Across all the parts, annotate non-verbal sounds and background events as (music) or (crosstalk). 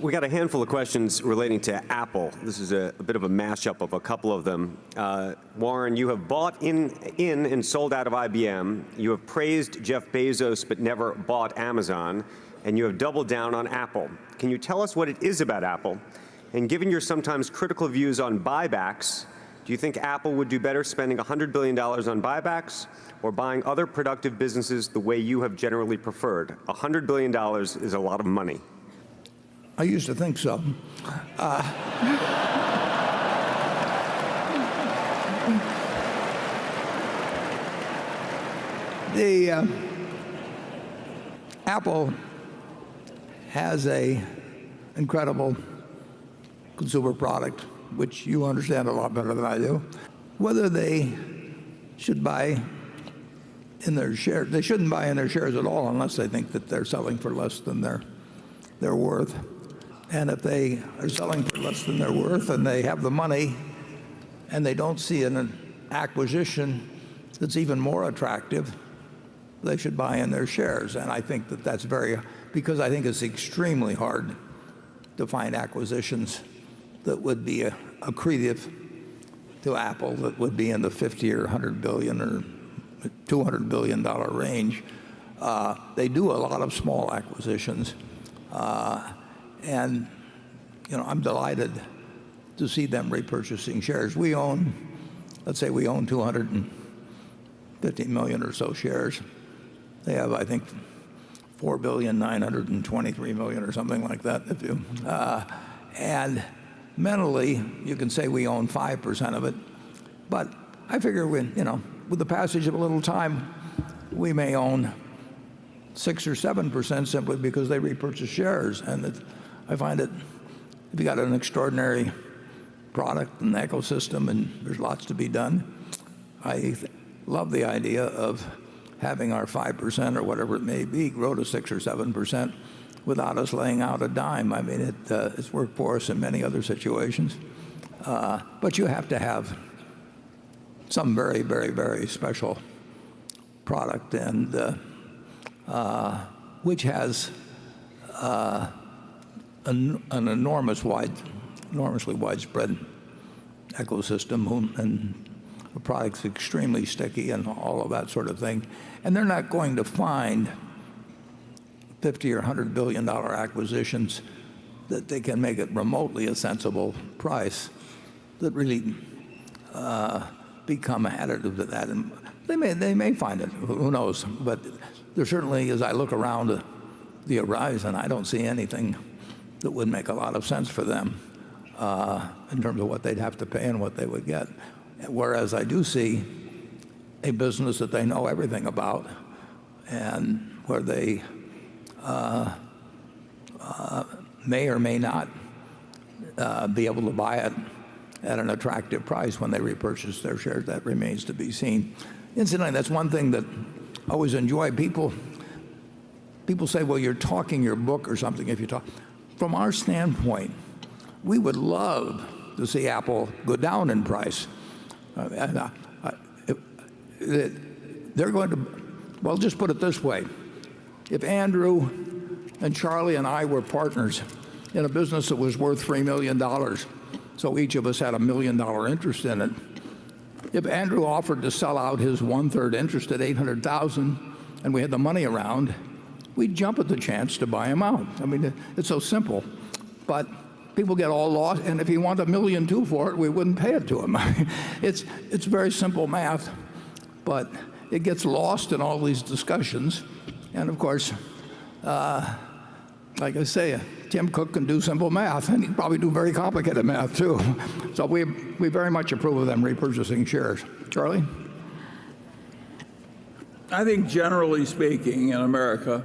We got a handful of questions relating to Apple. This is a, a bit of a mashup of a couple of them. Uh, Warren, you have bought in, in and sold out of IBM. You have praised Jeff Bezos but never bought Amazon. And you have doubled down on Apple. Can you tell us what it is about Apple? And given your sometimes critical views on buybacks, do you think Apple would do better spending $100 billion on buybacks or buying other productive businesses the way you have generally preferred? $100 billion is a lot of money. I used to think so. Uh, the uh, Apple has a incredible consumer product, which you understand a lot better than I do. Whether they should buy in their shares, they shouldn't buy in their shares at all unless they think that they're selling for less than they're, they're worth. And if they are selling for less than they're worth and they have the money and they don't see an acquisition that's even more attractive, they should buy in their shares. And I think that that's very, because I think it's extremely hard to find acquisitions that would be accretive to Apple that would be in the 50 or 100 billion or 200 billion dollar range. Uh, they do a lot of small acquisitions. Uh, I'm delighted to see them repurchasing shares. We own, let's say we own 250 million or so shares. They have, I think, 4 billion 923 million or something like that. If you, uh, and mentally, you can say we own 5% of it, but I figure we, you know, with the passage of a little time, we may own six or seven percent simply because they repurchase shares. And it, I find it, if you got an extraordinary product and ecosystem and there's lots to be done, I love the idea of having our 5% or whatever it may be grow to 6 or 7% without us laying out a dime. I mean, it, uh, it's worked for us in many other situations. Uh, but you have to have some very, very, very special product and uh, which has uh, an, an enormous wide, enormously widespread ecosystem and the product's extremely sticky and all of that sort of thing. And they're not going to find 50 or 100 billion dollar acquisitions that they can make it remotely a sensible price that really uh, become additive to that. And they may, they may find it, who knows? There certainly, as I look around the horizon, I don't see anything that would make a lot of sense for them uh, in terms of what they'd have to pay and what they would get. Whereas I do see a business that they know everything about and where they uh, uh, may or may not be able to buy it at an attractive price when they repurchase their shares. That remains to be seen. Incidentally, that's one thing that always enjoy. People, people say, well, you're talking your book or something if you talk. From our standpoint, we would love to see Apple go down in price. Uh, and, uh, they're going to, well, just put it this way. If Andrew and Charlie and I were partners in a business that was worth $3 million, so each of us had a million dollar interest in it, if Andrew offered to sell out his one-third interest at 800,000 and we had the money around, we'd jump at the chance to buy him out. I mean, it's so simple. But people get all lost, and if he wanted a million two for it, we wouldn't pay it to him. (laughs) it's, it's very simple math, but it gets lost in all these discussions. And of course, uh, like I say, Tim Cook can do simple math, and he can probably do very complicated math too. So we, we very much approve of them repurchasing shares. Charlie? I think generally speaking in America,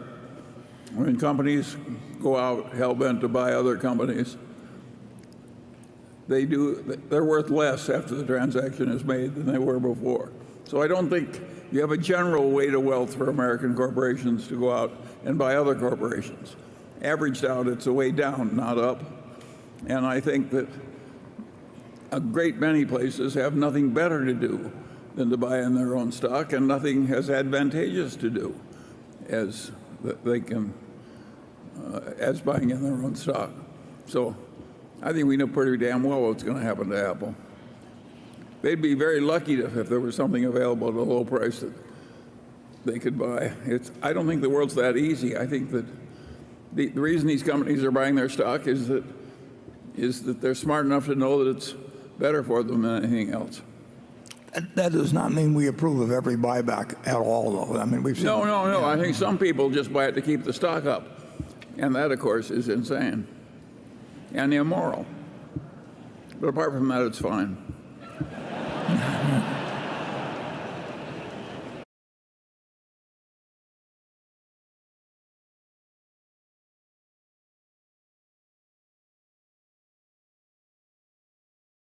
when companies go out hell-bent to buy other companies, they do, they're worth less after the transaction is made than they were before. So I don't think you have a general weight of wealth for American corporations to go out and buy other corporations. Averaged out, it's a way down, not up. And I think that a great many places have nothing better to do than to buy in their own stock and nothing as advantageous to do as they can uh, as buying in their own stock. So I think we know pretty damn well what's going to happen to Apple. They'd be very lucky if, if there was something available at a low price that they could buy. It's, I don't think the world's that easy. I think that the, the reason these companies are buying their stock is that, is that they're smart enough to know that it's better for them than anything else. That- That does not mean we approve of every buyback at all, though. I mean, we've seen. No, no, no. I think some people just buy it to keep the stock up. And that, of course, is insane and immoral. But apart from that, it's fine.